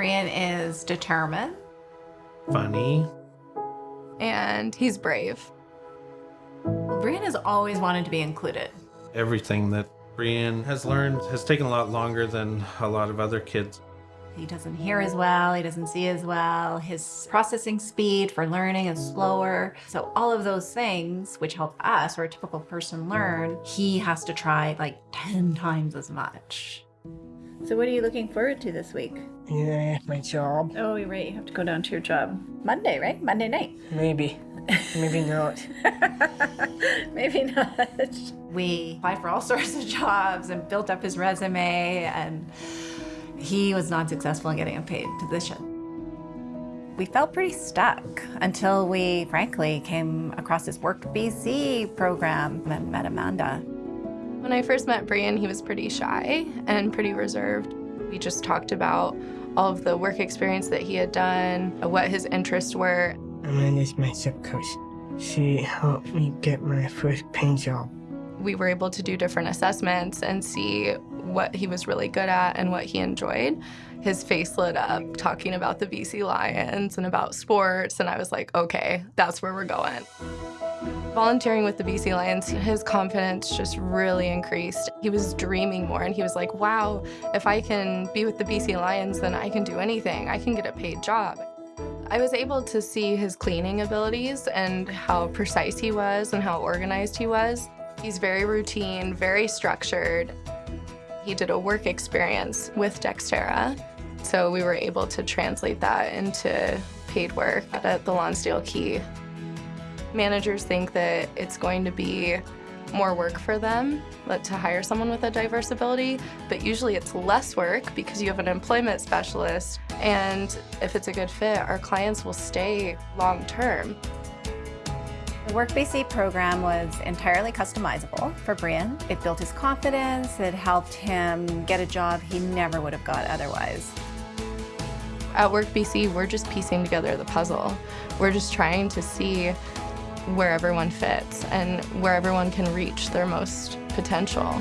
Brian is determined. Funny. And he's brave. Brian has always wanted to be included. Everything that Brian has learned has taken a lot longer than a lot of other kids. He doesn't hear as well, he doesn't see as well, his processing speed for learning is slower. So all of those things, which help us or a typical person learn, he has to try like 10 times as much. So what are you looking forward to this week? Yeah, my job. Oh, you're right, you have to go down to your job. Monday, right? Monday night. Maybe. Maybe not. Maybe not. We applied for all sorts of jobs and built up his resume and he was not successful in getting a paid position. We felt pretty stuck until we, frankly, came across this Work BC program and met Amanda. When I first met Brian, he was pretty shy and pretty reserved. We just talked about all of the work experience that he had done, what his interests were. Amanda's my sub-coach. She helped me get my first paint job. We were able to do different assessments and see what he was really good at and what he enjoyed. His face lit up talking about the BC Lions and about sports, and I was like, okay, that's where we're going. Volunteering with the BC Lions, his confidence just really increased. He was dreaming more and he was like, wow, if I can be with the BC Lions, then I can do anything. I can get a paid job. I was able to see his cleaning abilities and how precise he was and how organized he was. He's very routine, very structured. He did a work experience with Dexterra, so we were able to translate that into paid work at the Lonsdale Quay. Managers think that it's going to be more work for them to hire someone with a diverse ability, but usually it's less work because you have an employment specialist, and if it's a good fit, our clients will stay long term. The Work BC program was entirely customizable for Brian. It built his confidence, it helped him get a job he never would have got otherwise. At Work BC, we're just piecing together the puzzle. We're just trying to see where everyone fits and where everyone can reach their most potential.